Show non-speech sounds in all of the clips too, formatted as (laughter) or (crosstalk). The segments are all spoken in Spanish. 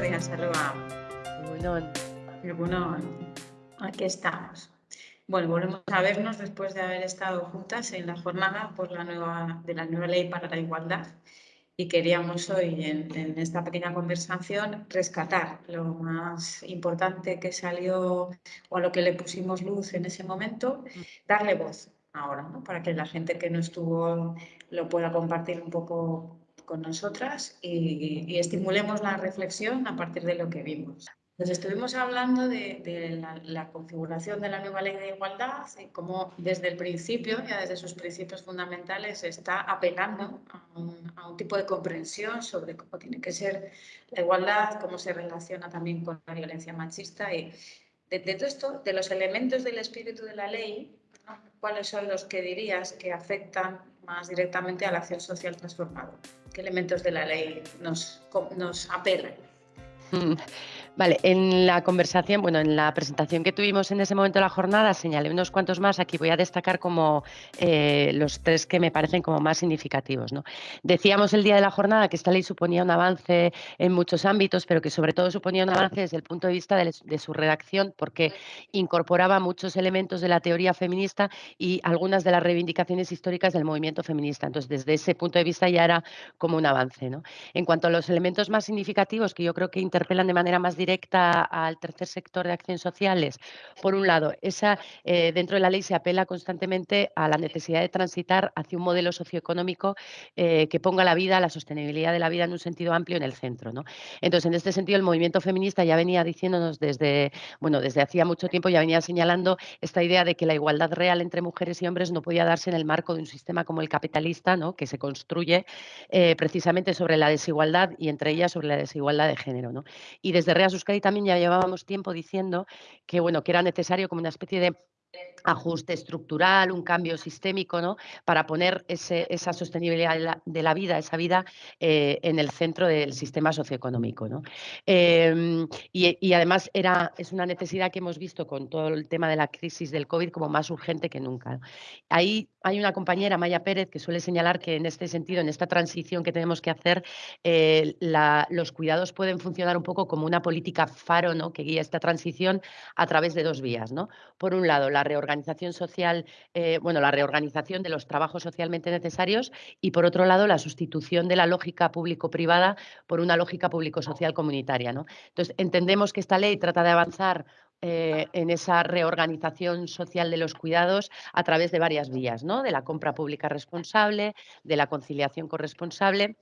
Soy Salva. Bueno. Bueno, aquí estamos. Bueno, volvemos a vernos después de haber estado juntas en la jornada por la nueva, de la nueva ley para la igualdad y queríamos hoy en, esta pequeña conversación rescatar lo más importante que salió o a lo que le pusimos luz en ese momento, darle voz ahora, ¿no? para que la gente que no estuvo lo pueda compartir un poco con nosotras y, estimulemos la reflexión a partir de lo que vimos. Entonces estuvimos hablando de, la, configuración de la nueva ley de igualdad y cómo desde el principio, ya desde sus principios fundamentales, está apelando a un, tipo de comprensión sobre cómo tiene que ser la igualdad, cómo se relaciona también con la violencia machista y de, todo esto, de los elementos del espíritu de la ley, ¿cuáles son los que dirías que afectan más directamente a la acción social transformadora? ¿Qué elementos de la ley nos, nos apelan? (laughs) Vale, en la conversación, bueno, en la presentación que tuvimos en ese momento de la jornada, señalé unos cuantos más. Aquí voy a destacar como eh, los tres que me parecen como más significativos. ¿no? Decíamos el día de la jornada que esta ley suponía un avance en muchos ámbitos, pero que sobre todo suponía un avance desde el punto de vista de, de su redacción, porque incorporaba muchos elementos de la teoría feminista y algunas de las reivindicaciones históricas del movimiento feminista. Entonces, desde ese punto de vista ya era como un avance. ¿no? En cuanto a los elementos más significativos que yo creo que interpelan de manera más directa al tercer sector de acciones sociales. Por un lado, esa, eh, dentro de la ley se apela constantemente a la necesidad de transitar hacia un modelo socioeconómico eh, que ponga la vida, la sostenibilidad de la vida en un sentido amplio en el centro. Entonces, en este sentido, el movimiento feminista ya venía diciéndonos desde, bueno, desde hacía mucho tiempo, ya venía señalando esta idea de que la igualdad real entre mujeres y hombres no podía darse en el marco de un sistema como el capitalista, ¿no? que se construye eh, precisamente sobre la desigualdad y entre ellas sobre la desigualdad de género. Y desde Euskadi también ya llevábamos tiempo diciendo que, bueno, que era necesario como una especie de ajuste estructural, un cambio sistémico, ¿no? Para poner esa sostenibilidad de la, vida, esa vida eh, en el centro del sistema socioeconómico, ¿no? Em, y, además era, es una necesidad que hemos visto con todo el tema de la crisis del COVID como más urgente que nunca. Ahí hay una compañera, Maya Pérez, que suele señalar que en este sentido, en esta transición que tenemos que hacer, eh, los cuidados pueden funcionar un poco como una política faro, ¿no? Que guía esta transición a través de dos vías, ¿no? Por un lado, la la reorganización social, eh, bueno, la reorganización de los trabajos socialmente necesarios y por otro lado la sustitución de la lógica público-privada por una lógica público-social comunitaria. ¿no? Entonces, entendemos que esta ley trata de avanzar eh, en esa reorganización social de los cuidados a través de varias vías, ¿no? de la compra pública responsable, de la conciliación corresponsable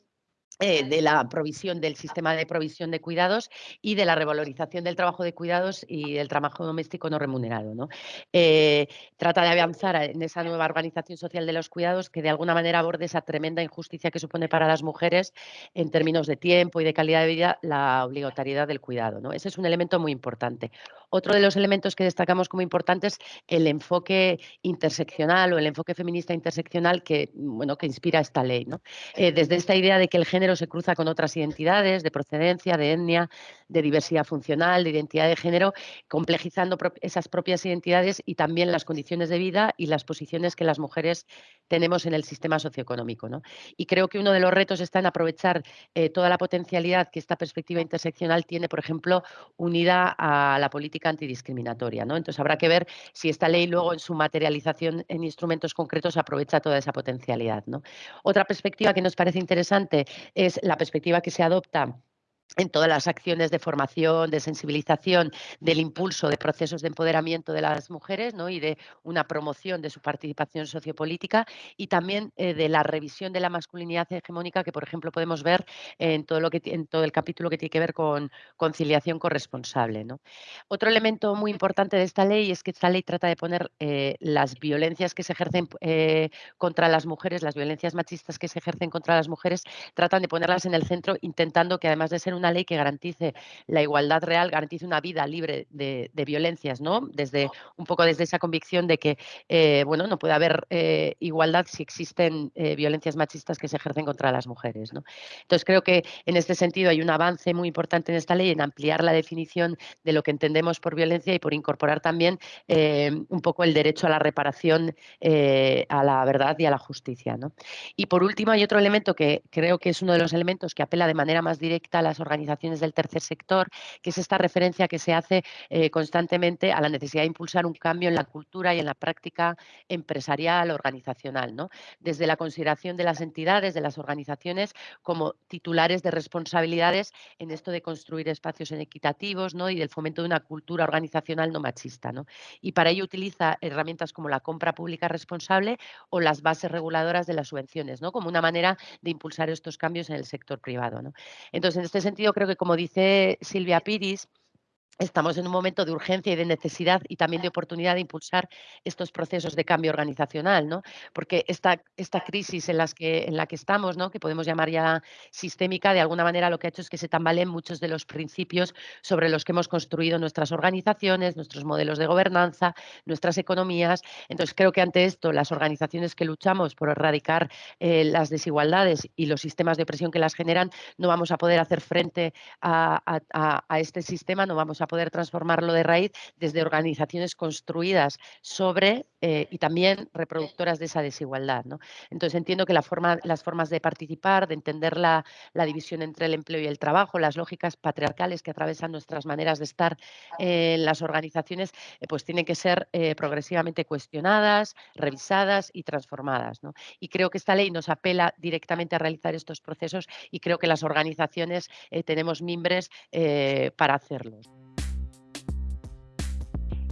eh, de la provisión del sistema de provisión de cuidados y de la revalorización del trabajo de cuidados y del trabajo doméstico no remunerado. ¿no? Eh, trata de avanzar en esa nueva organización social de los cuidados que de alguna manera aborde esa tremenda injusticia que supone para las mujeres en términos de tiempo y de calidad de vida la obligatoriedad del cuidado. ¿no? Ese es un elemento muy importante. Otro de los elementos que destacamos como importantes el enfoque interseccional o el enfoque feminista interseccional que, bueno, que inspira esta ley. ¿no? Eh, desde esta idea de que el género se cruza con otras identidades de procedencia, de etnia, de diversidad funcional, de identidad de género, complejizando esas propias identidades y también las condiciones de vida y las posiciones que las mujeres tenemos en el sistema socioeconómico. ¿no? Y creo que uno de los retos está en aprovechar eh, toda la potencialidad que esta perspectiva interseccional tiene, por ejemplo, unida a la política antidiscriminatoria. ¿no? Entonces habrá que ver si esta ley luego en su materialización en instrumentos concretos aprovecha toda esa potencialidad. ¿no? Otra perspectiva que nos parece interesante es la perspectiva que se adopta en todas las acciones de formación, de sensibilización, del impulso de procesos de empoderamiento de las mujeres ¿no? y de una promoción de su participación sociopolítica y también eh, de la revisión de la masculinidad hegemónica que, por ejemplo, podemos ver en todo, lo que, en todo el capítulo que tiene que ver con conciliación corresponsable. ¿no? Otro elemento muy importante de esta ley es que esta ley trata de poner eh, las violencias que se ejercen eh, contra las mujeres, las violencias machistas que se ejercen contra las mujeres, tratan de ponerlas en el centro intentando que además de ser una ley que garantice la igualdad real, garantice una vida libre de, violencias, ¿no? Desde un poco desde esa convicción de que eh, bueno, no puede haber eh, igualdad si existen eh, violencias machistas que se ejercen contra las mujeres. ¿no? Entonces creo que en este sentido hay un avance muy importante en esta ley en ampliar la definición de lo que entendemos por violencia y por incorporar también un poco el derecho a la reparación, a la verdad y a la justicia. ¿no? Y por último hay otro elemento que creo que es uno de los elementos que apela de manera más directa a las organizaciones del tercer sector, que es esta referencia que se hace eh, constantemente a la necesidad de impulsar un cambio en la cultura y en la práctica empresarial, organizacional, ¿no? desde la consideración de las entidades, de las organizaciones, como titulares de responsabilidades en esto de construir espacios equitativos ¿no? y del fomento de una cultura organizacional no machista. ¿no? Y para ello utiliza herramientas como la compra pública responsable o las bases reguladoras de las subvenciones, ¿no? como una manera de impulsar estos cambios en el sector privado. ¿no? Entonces, en este sentido, creo que como dice Silvia Piris, Estamos en un momento de urgencia y de necesidad y también de oportunidad de impulsar estos procesos de cambio organizacional, ¿no? Porque esta, esta crisis en, las que, en la que estamos, ¿no? que podemos llamar ya sistémica, de alguna manera lo que ha hecho es que se tambaleen muchos de los principios sobre los que hemos construido nuestras organizaciones, nuestros modelos de gobernanza, nuestras economías. Entonces, creo que ante esto, las organizaciones que luchamos por erradicar eh, las desigualdades y los sistemas de opresión que las generan, no vamos a poder hacer frente a, a, a este sistema, no vamos a poder transformarlo de raíz desde organizaciones construidas sobre eh, y también reproductoras de esa desigualdad. ¿no? Entonces entiendo que la forma, las formas de participar, de entender la, división entre el empleo y el trabajo, las lógicas patriarcales que atravesan nuestras maneras de estar en las organizaciones, eh, pues tienen que ser eh, progresivamente cuestionadas, revisadas y transformadas. ¿no? Y creo que esta ley nos apela directamente a realizar estos procesos y creo que las organizaciones tenemos mimbres para hacerlo.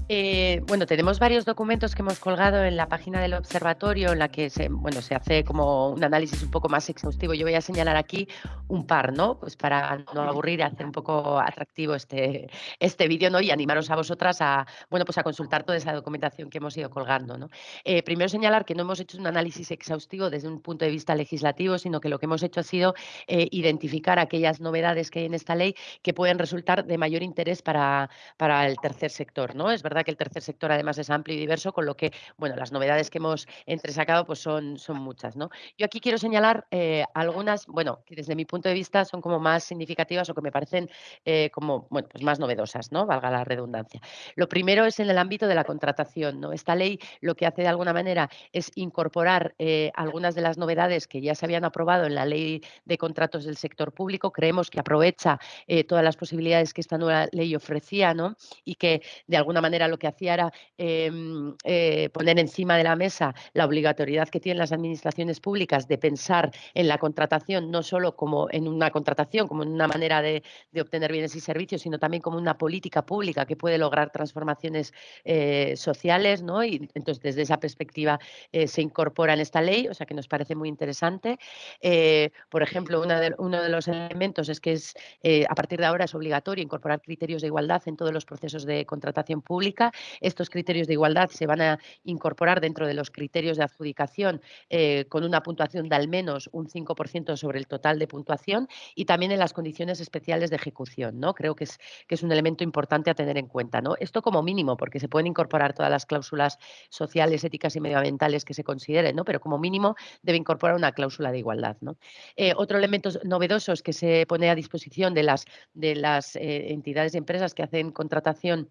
Eh, bueno, tenemos varios documentos que hemos colgado en la página del observatorio en la que se, bueno, se hace como un análisis un poco más exhaustivo. Yo voy a señalar aquí un par, ¿no? Pues para no aburrir y hacer un poco atractivo este, este vídeo, ¿no? Y animaros a vosotras a, bueno, pues a consultar toda esa documentación que hemos ido colgando, ¿no? Eh, primero señalar que no hemos hecho un análisis exhaustivo desde un punto de vista legislativo, sino que lo que hemos hecho ha sido eh, identificar aquellas novedades que hay en esta ley que pueden resultar de mayor interés para, para el tercer sector, ¿no? Es verdad que el tercer sector además es amplio y diverso, con lo que, bueno, las novedades que hemos entresacado pues son, son muchas, ¿no? Yo aquí quiero señalar eh, algunas, bueno, que desde mi punto de vista son como más significativas o que me parecen eh, como, bueno, pues más novedosas, ¿no? Valga la redundancia. Lo primero es en el ámbito de la contratación, ¿no? Esta ley lo que hace de alguna manera es incorporar eh, algunas de las novedades que ya se habían aprobado en la ley de contratos del sector público. Creemos que aprovecha todas las posibilidades que esta nueva ley ofrecía, ¿no? Y que de alguna manera lo que hacía era em, eh, poner encima de la mesa la obligatoriedad que tienen las administraciones públicas de pensar en la contratación, no solo como en una contratación, como en una manera de, obtener bienes y servicios, sino también como una política pública que puede lograr transformaciones eh, sociales, ¿no? Y entonces desde esa perspectiva eh, se incorpora en esta ley, o sea que nos parece muy interesante. por ejemplo, uno de los elementos es que es a partir de ahora es obligatorio incorporar criterios de igualdad en todos los procesos de contratación pública estos criterios de igualdad se van a incorporar dentro de los criterios de adjudicación eh, con una puntuación de al menos un 5% sobre el total de puntuación y también en las condiciones especiales de ejecución. ¿no? Creo que es, que es un elemento importante a tener en cuenta. ¿no? Esto como mínimo, porque se pueden incorporar todas las cláusulas sociales, éticas y medioambientales que se consideren, ¿no? pero como mínimo debe incorporar una cláusula de igualdad. ¿no? Eh, otro elemento novedoso es que se pone a disposición de las, de las eh, entidades y empresas que hacen contratación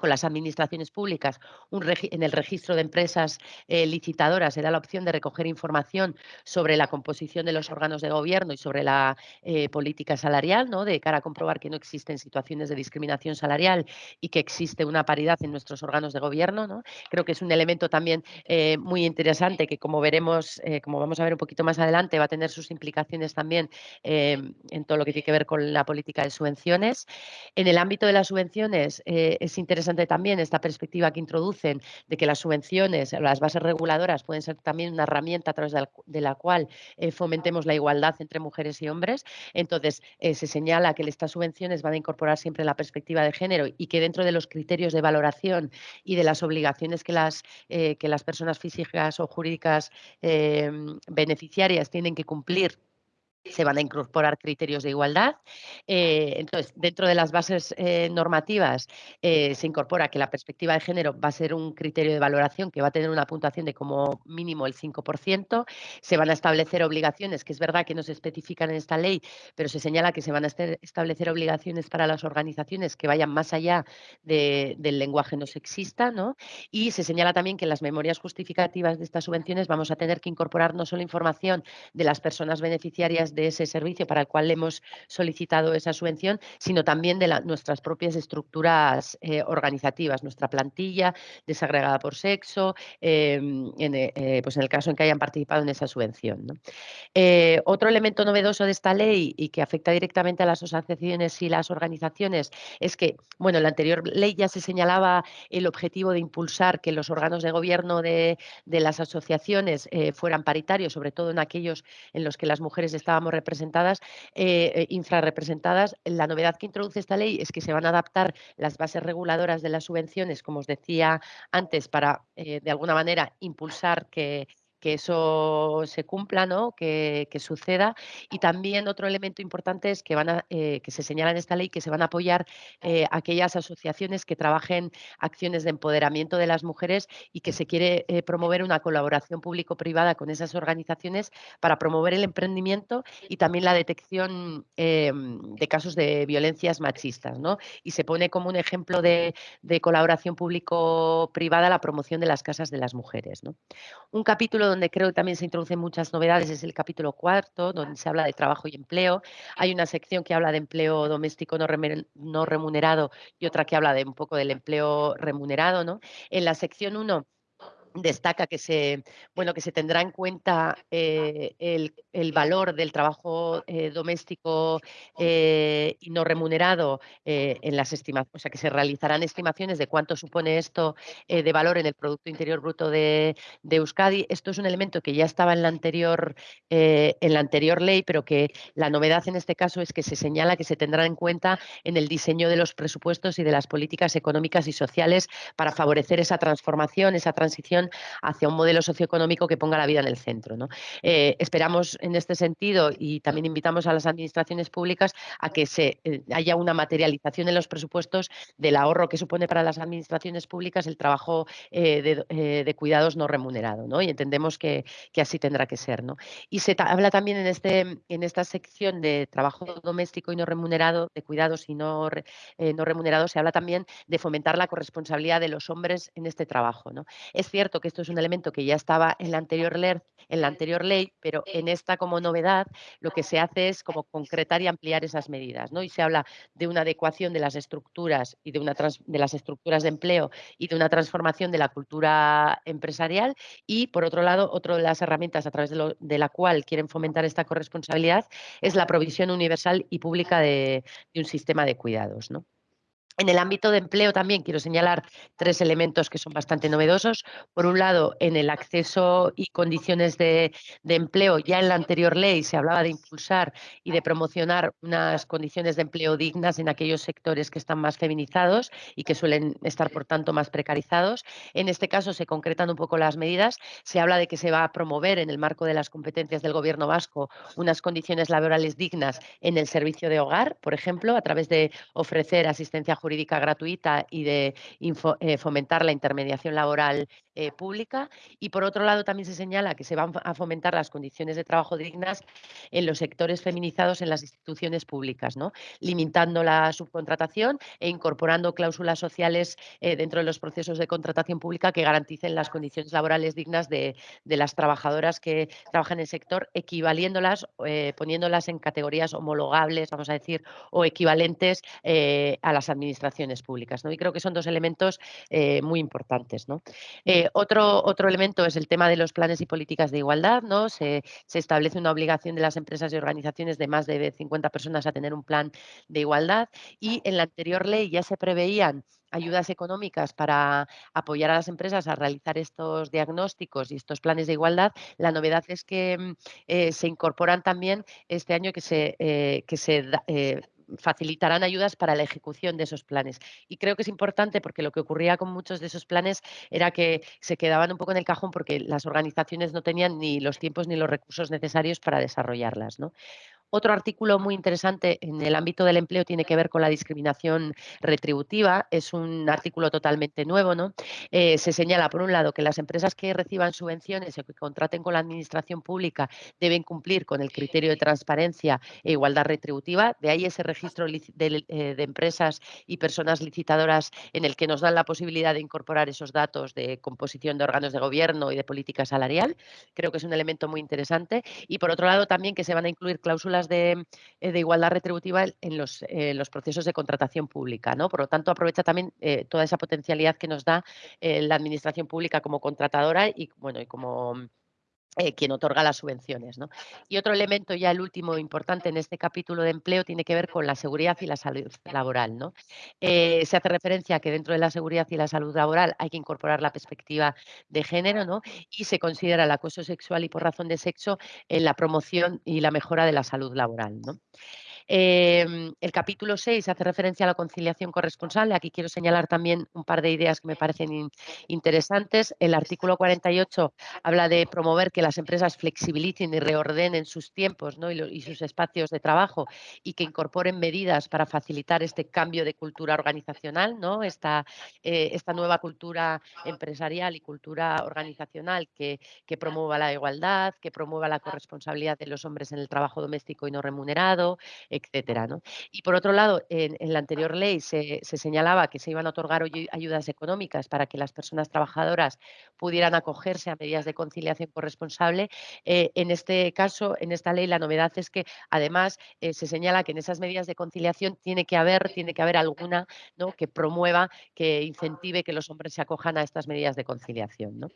con las administraciones públicas, en el registro de empresas eh, licitadoras se da la opción de recoger información sobre la composición de los órganos de gobierno y sobre la eh, política salarial, ¿no? de cara a comprobar que no existen situaciones de discriminación salarial y que existe una paridad en nuestros órganos de gobierno. ¿no? Creo que es un elemento también eh, muy interesante que, como veremos, como vamos a ver un poquito más adelante, va a tener sus implicaciones también en todo lo que tiene que ver con la política de subvenciones. En el ámbito de las subvenciones es interesante también esta perspectiva que introducen de que las subvenciones, las bases reguladoras pueden ser también una herramienta a través de la, cual eh, fomentemos la igualdad entre mujeres y hombres. Entonces, eh, se señala que estas subvenciones van a incorporar siempre la perspectiva de género y que dentro de los criterios de valoración y de las obligaciones que las, eh, que las personas físicas o jurídicas beneficiarias tienen que cumplir se van a incorporar criterios de igualdad. Eh, entonces, dentro de las bases eh, normativas eh, se incorpora que la perspectiva de género va a ser un criterio de valoración que va a tener una puntuación de como mínimo el 5%. Se van a establecer obligaciones, que es verdad que no se especifican en esta ley, pero se señala que se van a establecer obligaciones para las organizaciones que vayan más allá del lenguaje no sexista. ¿no? Y se señala también que en las memorias justificativas de estas subvenciones vamos a tener que incorporar no solo información de las personas beneficiarias de ese servicio para el cual le hemos solicitado esa subvención, sino también de nuestras propias estructuras eh, organizativas, nuestra plantilla desagregada por sexo, em, en, eh, pues en el caso en que hayan participado en esa subvención. otro elemento novedoso de esta ley y que afecta directamente a las asociaciones y las organizaciones es que, bueno, en la anterior ley ya se señalaba el objetivo de impulsar que los órganos de gobierno de, las asociaciones eh, fueran paritarios, sobre todo en aquellos en los que las mujeres estábamos representadas, eh, eh, infrarrepresentadas. La novedad que introduce esta ley es que se van a adaptar las bases reguladoras de las subvenciones, como os decía antes, para de alguna manera impulsar que que eso se cumpla, ¿no? que, suceda. Y también otro elemento importante es que, van a, eh, que se señala en esta ley que se van a apoyar eh, aquellas asociaciones que trabajen acciones de empoderamiento de las mujeres y que se quiere eh, promover una colaboración público-privada con esas organizaciones para promover el emprendimiento y también la detección de casos de violencias machistas. ¿no? Y se pone como un ejemplo de, de colaboración público-privada la promoción de las casas de las mujeres. ¿no? Un capítulo donde creo que también se introducen muchas novedades es el capítulo cuarto, donde se habla de trabajo y empleo. Hay una sección que habla de empleo doméstico no, remunerado y otra que habla de un poco del empleo remunerado. ¿no? En la sección 1 destaca que se, bueno, que se tendrá en cuenta eh, el, valor del trabajo eh, doméstico eh, y no remunerado en las estimaciones, o sea, que se realizarán estimaciones de cuánto supone esto de valor en el Producto Interior Bruto de, Euskadi. Esto es un elemento que ya estaba en la, anterior, en la anterior ley, pero que la novedad en este caso es que se señala que se tendrá en cuenta en el diseño de los presupuestos y de las políticas económicas y sociales para favorecer esa transformación, esa transición hacia un modelo socioeconómico que ponga la vida en el centro. Eh, esperamos en este sentido y también invitamos a las administraciones públicas a que se, eh, haya una materialización en los presupuestos del ahorro que supone para las administraciones públicas el trabajo eh, de, cuidados no remunerado. Y entendemos que, así tendrá que ser. Y se habla también en, este, en esta sección de trabajo doméstico y no remunerado, de cuidados y no, remunerados, se habla también de fomentar la corresponsabilidad de los hombres en este trabajo. Es cierto que esto es un elemento que ya estaba en la anterior ley, en la anterior ley, pero en esta como novedad lo que se hace es como concretar y ampliar esas medidas, ¿no? Y se habla de una adecuación de las estructuras y de una de las estructuras de empleo y de una transformación de la cultura empresarial y por otro lado, otra de las herramientas a través de, de, la cual quieren fomentar esta corresponsabilidad es la provisión universal y pública de, de un sistema de cuidados, ¿no? En el ámbito de empleo también quiero señalar tres elementos que son bastante novedosos. Por un lado, en el acceso y condiciones de, empleo, ya en la anterior ley se hablaba de impulsar y de promocionar unas condiciones de empleo dignas en aquellos sectores que están más feminizados y que suelen estar, por tanto, más precarizados. En este caso se concretan un poco las medidas. Se habla de que se va a promover en el marco de las competencias del Gobierno vasco unas condiciones laborales dignas en el servicio de hogar, por ejemplo, a través de ofrecer asistencia jurídica jurídica gratuita y de eh, fomentar la intermediación laboral eh, pública. Y por otro lado, también se señala que se van a fomentar las condiciones de trabajo dignas en los sectores feminizados en las instituciones públicas, ¿no? limitando la subcontratación e incorporando cláusulas sociales eh, dentro de los procesos de contratación pública que garanticen las condiciones laborales dignas de, las trabajadoras que trabajan en el sector, equivaliéndolas, poniéndolas en categorías homologables, vamos a decir, o equivalentes a las administraciones administraciones públicas. ¿no? Y creo que son dos elementos eh, muy importantes. ¿no? Eh, otro, otro elemento es el tema de los planes y políticas de igualdad. ¿no? Se, se, establece una obligación de las empresas y organizaciones de más de 50 personas a tener un plan de igualdad y en la anterior ley ya se preveían ayudas económicas para apoyar a las empresas a realizar estos diagnósticos y estos planes de igualdad. La novedad es que mm, eh, se incorporan también este año que se, que se facilitarán ayudas para la ejecución de esos planes. Y creo que es importante porque lo que ocurría con muchos de esos planes era que se quedaban un poco en el cajón porque las organizaciones no tenían ni los tiempos ni los recursos necesarios para desarrollarlas. Otro artículo muy interesante en el ámbito del empleo tiene que ver con la discriminación retributiva. Es un artículo totalmente nuevo, ¿no? Eh, se señala, por un lado, que las empresas que reciban subvenciones o que contraten con la administración pública deben cumplir con el criterio de transparencia e igualdad retributiva. De ahí ese registro de, eh, de empresas y personas licitadoras en el que nos dan la posibilidad de incorporar esos datos de composición de órganos de gobierno y de política salarial. Creo que es un elemento muy interesante. Y por otro lado, también que se van a incluir cláusulas de, eh, de igualdad retributiva en los, eh, los, procesos de contratación pública. ¿no? Por lo tanto, aprovecha también eh, toda esa potencialidad que nos da la administración pública como contratadora y, bueno, y como eh, quien otorga las subvenciones. ¿no? Y otro elemento, ya el último importante en este capítulo de empleo, tiene que ver con la seguridad y la salud laboral. ¿no? Eh, se hace referencia a que dentro de la seguridad y la salud laboral hay que incorporar la perspectiva de género ¿no? y se considera el acoso sexual y por razón de sexo en la promoción y la mejora de la salud laboral. ¿no? Em, el capítulo 6 hace referencia a la conciliación corresponsable. Aquí quiero señalar también un par de ideas que me parecen interesantes. El artículo 48 habla de promover que las empresas flexibilicen y reordenen sus tiempos y, sus espacios de trabajo y que incorporen medidas para facilitar este cambio de cultura organizacional, ¿no? esta, eh, esta nueva cultura empresarial y cultura organizacional que, que promueva la igualdad, que promueva la corresponsabilidad de los hombres en el trabajo doméstico y no remunerado, etcétera. Y por otro lado, en, la anterior ley se, señalaba que se iban a otorgar ayudas económicas para que las personas trabajadoras pudieran acogerse a medidas de conciliación corresponsable. Eh, en este caso, en esta ley, la novedad es que además eh, se señala que en esas medidas de conciliación tiene que haber, tiene que haber alguna que promueva, que incentive que los hombres se acojan a estas medidas de conciliación.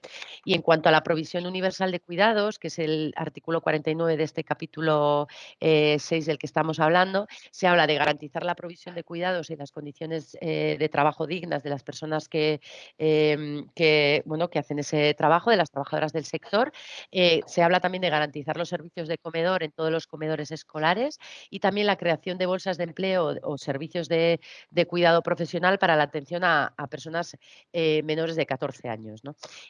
Y en cuanto a la provisión universal de cuidados, que es el artículo 49 de este capítulo 6 eh, del que estamos hablando, hablando, se habla de garantizar la provisión de cuidados y las condiciones eh, de trabajo dignas de las personas que, em, que, bueno, que hacen ese trabajo, de las trabajadoras del sector. Eh, se habla también de garantizar los servicios de comedor en todos los comedores escolares y también la creación de bolsas de empleo o servicios de, cuidado profesional para la atención a, personas eh, menores de 14 años.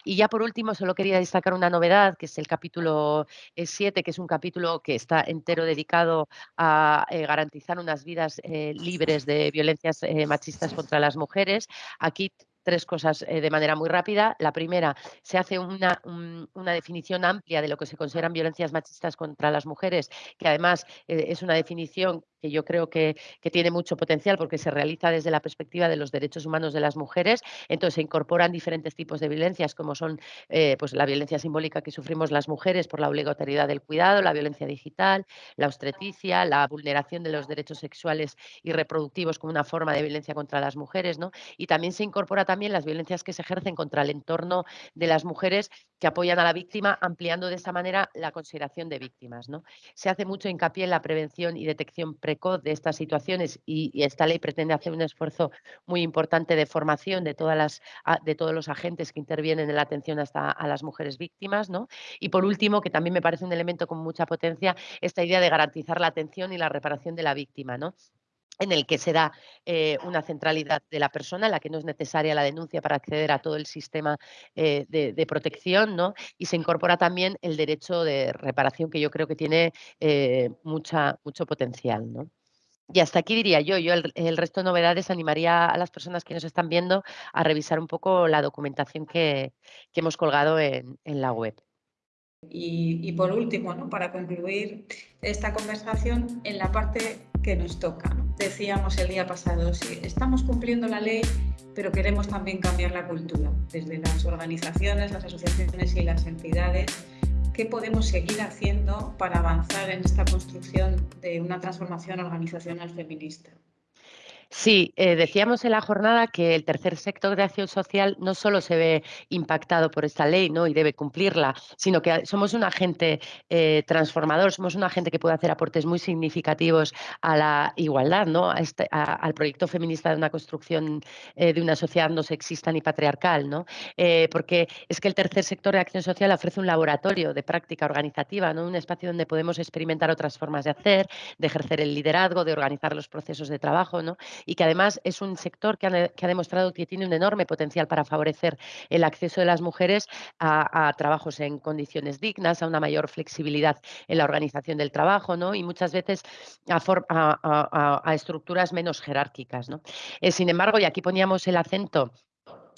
Y ya por último, solo quería destacar una novedad, que es el capítulo 7, que es un capítulo que está entero dedicado a eh, garantizar unas vidas eh, libres de violencias eh, machistas contra las mujeres. Aquí tres cosas de manera muy rápida. La primera, se hace una, una, definición amplia de lo que se consideran violencias machistas contra las mujeres, que además es una definición que yo creo que, tiene mucho potencial porque se realiza desde la perspectiva de los derechos humanos de las mujeres. Entonces se incorporan diferentes tipos de violencias, como son eh, pues la violencia simbólica que sufrimos las mujeres por la obligatoriedad del cuidado, la violencia digital, la obstetricia, la vulneración de los derechos sexuales y reproductivos como una forma de violencia contra las mujeres, ¿no? Y también se incorpora también las violencias que se ejercen contra el entorno de las mujeres que apoyan a la víctima, ampliando de esta manera la consideración de víctimas, ¿no? Se hace mucho hincapié en la prevención y detección pre de estas situaciones y, esta ley pretende hacer un esfuerzo muy importante de formación de, todas las, de todos los agentes que intervienen en la atención hasta a las mujeres víctimas. ¿no? Y por último, que también me parece un elemento con mucha potencia, esta idea de garantizar la atención y la reparación de la víctima. ¿no? En el que se da eh, una centralidad de la persona, en la que no es necesaria la denuncia para acceder a todo el sistema eh, de, protección, ¿no? Y se incorpora también el derecho de reparación, que yo creo que tiene eh, mucha, mucho potencial, ¿no? Y hasta aquí diría yo, yo el, resto de novedades animaría a las personas que nos están viendo a revisar un poco la documentación que, hemos colgado en, la web. Y, por último, ¿no? para concluir esta conversación, en la parte que nos toca. Decíamos el día pasado, sí, estamos cumpliendo la ley, pero queremos también cambiar la cultura, desde las organizaciones, las asociaciones y las entidades. ¿Qué podemos seguir haciendo para avanzar en esta construcción de una transformación organizacional feminista? Sí, eh, decíamos en la jornada que el tercer sector de acción social no solo se ve impactado por esta ley ¿no? y debe cumplirla, sino que somos un agente eh, transformador, somos un agente que puede hacer aportes muy significativos a la igualdad, ¿no? Este, al proyecto feminista de una construcción eh, de una sociedad no sexista ni patriarcal, ¿no? porque es que el tercer sector de acción social ofrece un laboratorio de práctica organizativa, ¿no? un espacio donde podemos experimentar otras formas de hacer, de ejercer el liderazgo, de organizar los procesos de trabajo, ¿no? Y que además es un sector que ha, demostrado que tiene un enorme potencial para favorecer el acceso de las mujeres a, a, trabajos en condiciones dignas, a una mayor flexibilidad en la organización del trabajo ¿no? y muchas veces a, a, a estructuras menos jerárquicas. ¿no? Eh, sin embargo, y aquí poníamos el acento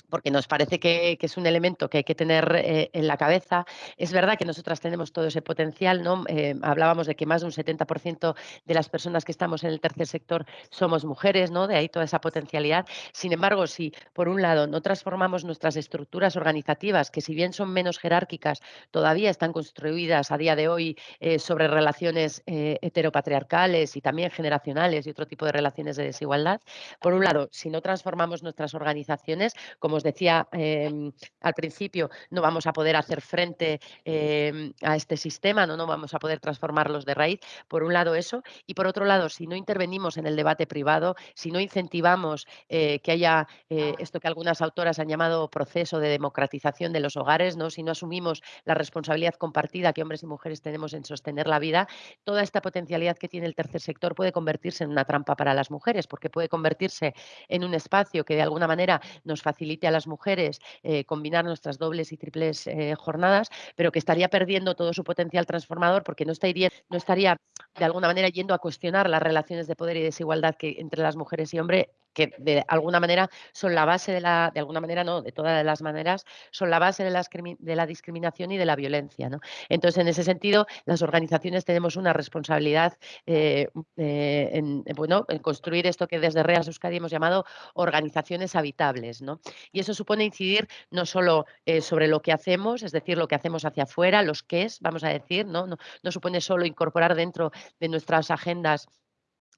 porque nos parece que, que, es un elemento que hay que tener eh, en la cabeza. Es verdad que nosotras tenemos todo ese potencial, ¿no? Eh, hablábamos de que más de un 70% de las personas que estamos en el tercer sector somos mujeres, ¿no? De ahí toda esa potencialidad. Sin embargo, si por un lado no transformamos nuestras estructuras organizativas, que si bien son menos jerárquicas, todavía están construidas a día de hoy eh, sobre relaciones heteropatriarcales y también generacionales y otro tipo de relaciones de desigualdad, por un lado, si no transformamos nuestras organizaciones, como os decía eh, al principio, no vamos a poder hacer frente eh, a este sistema, ¿no? no vamos a poder transformarlos de raíz. Por un lado eso, y por otro lado, si no intervenimos en el debate privado, si no incentivamos eh, que haya eh, esto que algunas autoras han llamado proceso de democratización de los hogares, ¿no? si no asumimos la responsabilidad compartida que hombres y mujeres tenemos en sostener la vida, toda esta potencialidad que tiene el tercer sector puede convertirse en una trampa para las mujeres, porque puede convertirse en un espacio que de alguna manera nos facilite a las mujeres eh, combinar nuestras dobles y triples eh, jornadas, pero que estaría perdiendo todo su potencial transformador porque no estaría, no estaría de alguna manera yendo a cuestionar las relaciones de poder y desigualdad que entre las mujeres y hombres que de alguna manera son la base de la, de alguna manera no, de todas las maneras, son la base de la, de la discriminación y de la violencia. ¿no? Entonces, en ese sentido, las organizaciones tenemos una responsabilidad eh, eh, en, bueno, en construir esto que desde Reas Euskadi hemos llamado organizaciones habitables. ¿no? Y eso supone incidir no solo eh, sobre lo que hacemos, es decir, lo que hacemos hacia afuera, los qué es, vamos a decir, ¿no? No, no supone solo incorporar dentro de nuestras agendas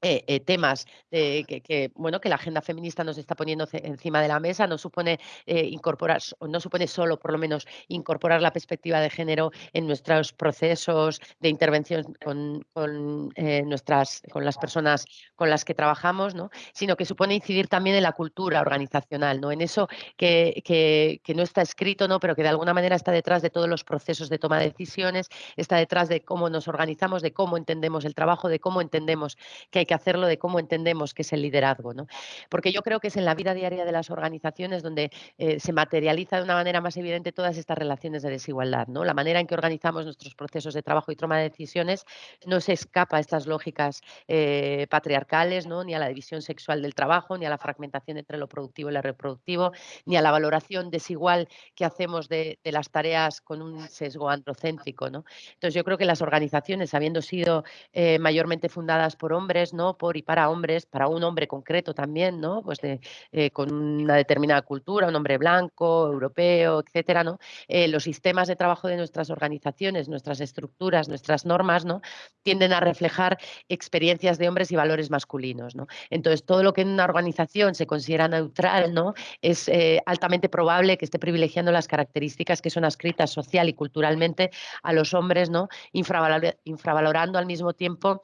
eh, eh, temas eh, que, que, bueno, que la agenda feminista nos está poniendo encima de la mesa, no supone eh, incorporar, no supone solo, por lo menos, incorporar la perspectiva de género en nuestros procesos de intervención con, con nuestras, con las personas con las que trabajamos, ¿no? sino que supone incidir también en la cultura organizacional, ¿no? en eso que, que, que no está escrito, ¿no? pero que de alguna manera está detrás de todos los procesos de toma de decisiones, está detrás de cómo nos organizamos, de cómo entendemos el trabajo, de cómo entendemos que hay que hacerlo de cómo entendemos que es el liderazgo. ¿no? Porque yo creo que es en la vida diaria de las organizaciones donde eh, se materializa de una manera más evidente todas estas relaciones de desigualdad. ¿no? La manera en que organizamos nuestros procesos de trabajo y toma de decisiones no se escapa a estas lógicas eh, patriarcales, ¿no? ni a la división sexual del trabajo, ni a la fragmentación entre lo productivo y lo reproductivo, ni a la valoración desigual que hacemos de, las tareas con un sesgo androcéntrico. ¿no? Entonces yo creo que las organizaciones, habiendo sido eh, mayormente fundadas por hombres, ¿no? Por y para hombres, para un hombre concreto también, ¿no? Pues eh, con una determinada cultura, un hombre blanco, europeo, etcétera, ¿no? Eh, los sistemas de trabajo de nuestras organizaciones, nuestras estructuras, nuestras normas, ¿no? Tienden a reflejar experiencias de hombres y valores masculinos, ¿no? Entonces, todo lo que en una organización se considera neutral, ¿no? Es eh, altamente probable que esté privilegiando las características que son ascritas social y culturalmente a los hombres, ¿no? Infravalor infravalorando al mismo tiempo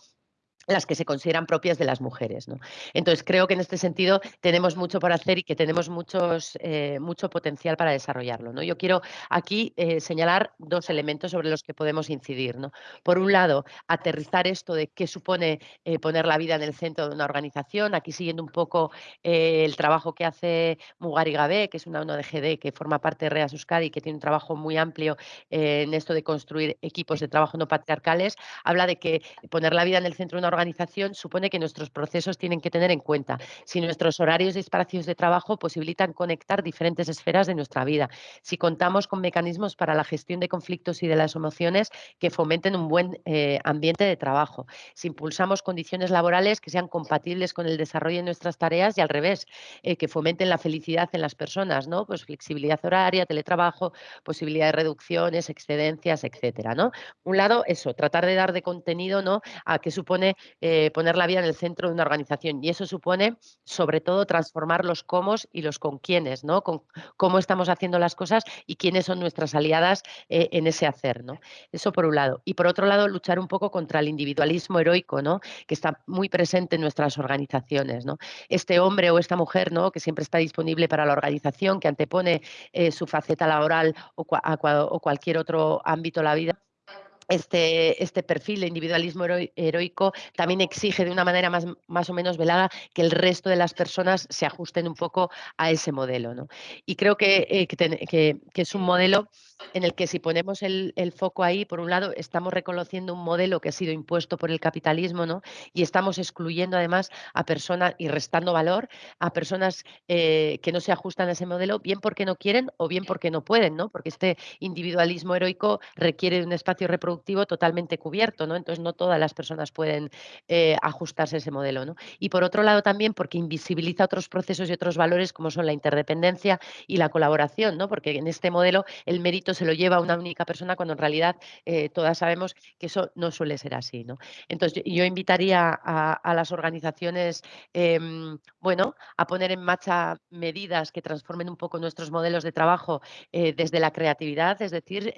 las que se consideran propias de las mujeres. ¿no? Entonces, creo que en este sentido tenemos mucho por hacer y que tenemos muchos, eh, mucho potencial para desarrollarlo. ¿no? Yo quiero aquí eh, señalar dos elementos sobre los que podemos incidir. ¿no? Por un lado, aterrizar esto de qué supone eh, poner la vida en el centro de una organización, aquí siguiendo un poco el trabajo que hace Mugari Gabé, que es una ONG que forma parte de Reas Euskadi, que tiene un trabajo muy amplio en esto de construir equipos de trabajo no patriarcales, habla de que poner la vida en el centro de una organización supone que nuestros procesos tienen que tener en cuenta si nuestros horarios y espacios de trabajo posibilitan conectar diferentes esferas de nuestra vida, si contamos con mecanismos para la gestión de conflictos y de las emociones que fomenten un buen eh, ambiente de trabajo, si impulsamos condiciones laborales que sean compatibles con el desarrollo de nuestras tareas y al revés, eh, que fomenten la felicidad en las personas, ¿no? Pues flexibilidad horaria, teletrabajo, posibilidad de reducciones, excedencias, etcétera, ¿no? Un lado, eso, tratar de dar de contenido, ¿no? A qué supone eh, poner la vida en el centro de una organización. Y eso supone, sobre todo, transformar los cómo y los con quiénes, ¿no? Con cómo estamos haciendo las cosas y quiénes son nuestras aliadas eh, en ese hacer, ¿no? Eso por un lado. Y por otro lado, luchar un poco contra el individualismo heroico, ¿no? Que está muy presente en nuestras organizaciones, ¿no? Este hombre o esta mujer, ¿no? Que siempre está disponible para la organización, que antepone eh, su faceta laboral o, cua o cualquier otro ámbito de la vida este, este perfil de individualismo heroico también exige de una manera más, más, o menos velada que el resto de las personas se ajusten un poco a ese modelo. ¿no? Y creo que, eh, que, que, es un modelo en el que si ponemos el, el, foco ahí, por un lado, estamos reconociendo un modelo que ha sido impuesto por el capitalismo ¿no? y estamos excluyendo además a personas y restando valor a personas eh, que no se ajustan a ese modelo, bien porque no quieren o bien porque no pueden, ¿no? porque este individualismo heroico requiere un espacio reproductivo totalmente cubierto, ¿no? Entonces no todas las personas pueden eh, ajustarse a ese modelo, ¿no? Y por otro lado también porque invisibiliza otros procesos y otros valores como son la interdependencia y la colaboración, ¿no? Porque en este modelo el mérito se lo lleva a una única persona cuando en realidad eh, todas sabemos que eso no suele ser así, ¿no? Entonces yo, invitaría a, las organizaciones, em, bueno, a poner en marcha medidas que transformen un poco nuestros modelos de trabajo eh, desde la creatividad, es decir,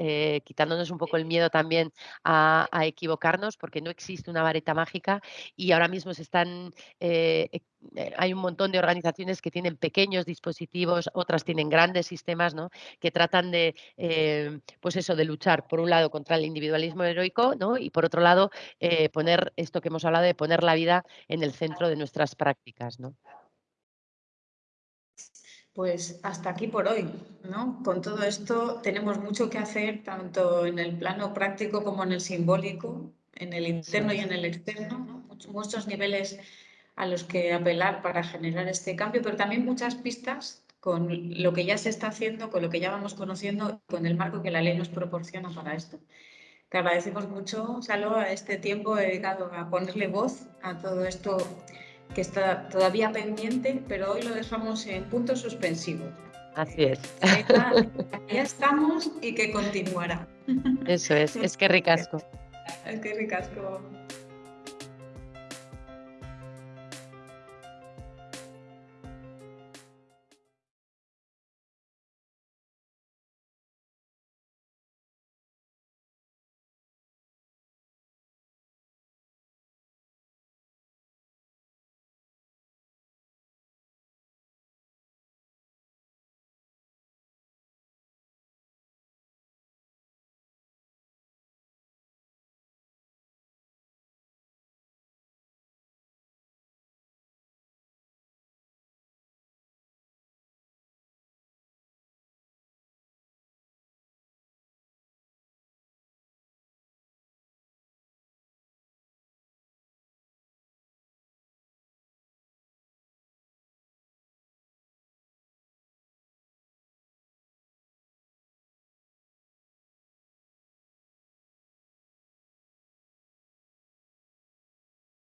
quitándonos un poco el miedo también a, equivocarnos porque no existe una vareta mágica y ahora mismo se están, eh, eh, hay un montón de organizaciones que tienen pequeños dispositivos, otras tienen grandes sistemas, ¿no? Que tratan de, eh, pues eso, de luchar por un lado contra el individualismo heroico, ¿no? Y por otro lado, poner esto que hemos hablado de poner la vida en el centro de nuestras prácticas, ¿no? Pues hasta aquí por hoy, ¿no? Con todo esto tenemos mucho que hacer, tanto en el plano práctico como en el simbólico, en el interno y en el externo, muchos niveles a los que apelar para generar este cambio, pero también muchas pistas con lo que ya se está haciendo, con lo que ya vamos conociendo, con el marco que la ley nos proporciona para esto. Te agradecemos mucho, Salo, a este tiempo dedicado a ponerle voz a todo esto que está todavía pendiente, pero hoy lo dejamos en punto suspensivo. Así es. (laughs) Ya, estamos y que continuará. Eso es, es que ricasco. Es que ricasco.